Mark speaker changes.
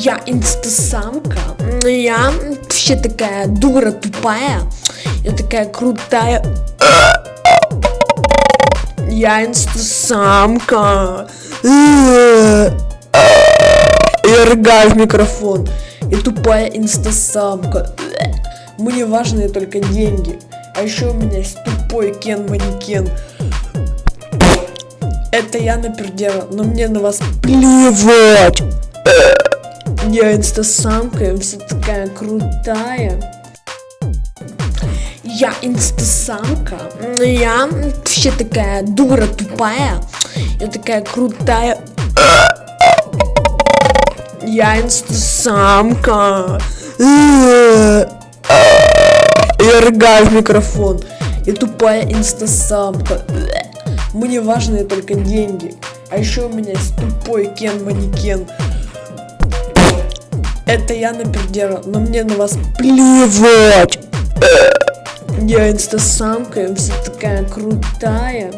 Speaker 1: Я инстасамка. Я вообще такая дура тупая. Я такая крутая. Я инстасамка. Я рыгаю в микрофон. Я тупая инстасамка. Мне важны только деньги. А еще у меня есть тупой кен-манекен. Это я напердела, но мне на вас плевать. Я инстасамка, я вся такая крутая. Я инстасамка. Я вообще такая дура тупая. Я такая крутая. Я инстасамка. Я рыгаю в микрофон. Я тупая инстасамка. Мне важны только деньги. А еще у меня есть тупой кен-манекен. Это я напердела, но мне на вас плевать. Я инстасамка, я вся такая крутая.